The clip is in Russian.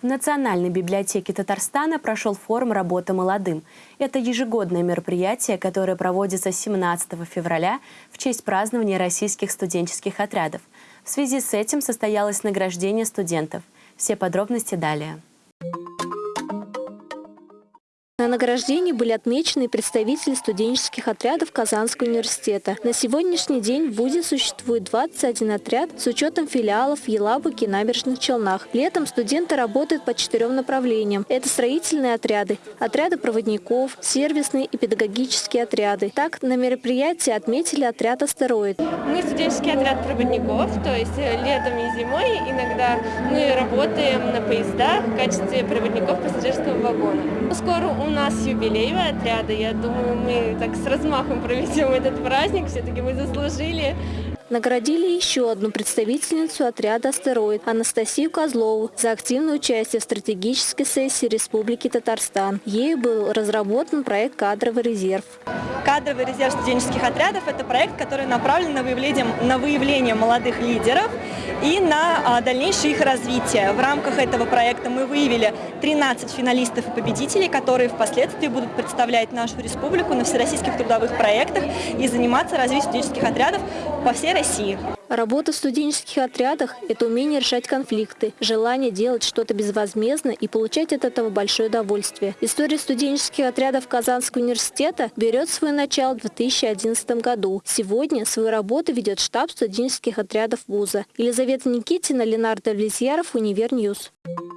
В Национальной библиотеке Татарстана прошел форум «Работа молодым». Это ежегодное мероприятие, которое проводится 17 февраля в честь празднования российских студенческих отрядов. В связи с этим состоялось награждение студентов. Все подробности далее. На награждении были отмечены представители студенческих отрядов Казанского университета. На сегодняшний день в ВУЗе существует 21 отряд с учетом филиалов в Елабуге и Набережных Челнах. Летом студенты работают по четырем направлениям. Это строительные отряды, отряды проводников, сервисные и педагогические отряды. Так, на мероприятии отметили отряд «Астероид». Мы студенческий отряд проводников, то есть э, летом и зимой иногда мы работаем на поездах в качестве проводников пассажирского вагона. Скоро у у нас юбилей отряда. Я думаю, мы так с размахом проведем этот праздник. Все-таки мы заслужили. Наградили еще одну представительницу отряда «Астероид» Анастасию Козлову за активное участие в стратегической сессии Республики Татарстан. Ею был разработан проект «Кадровый резерв». Кадровый резерв студенческих отрядов – это проект, который направлен на выявление, на выявление молодых лидеров и на а, дальнейшее их развитие. В рамках этого проекта мы выявили 13 финалистов и победителей, которые впоследствии будут представлять нашу республику на всероссийских трудовых проектах и заниматься развитием студенческих отрядов по всей России. Работа в студенческих отрядах – это умение решать конфликты, желание делать что-то безвозмездно и получать от этого большое удовольствие. История студенческих отрядов Казанского университета берет свое начало в 2011 году. Сегодня свою работу ведет штаб студенческих отрядов вуза. Елизавета Никитина, Ленар Давлетьяров, Univer News. Thank.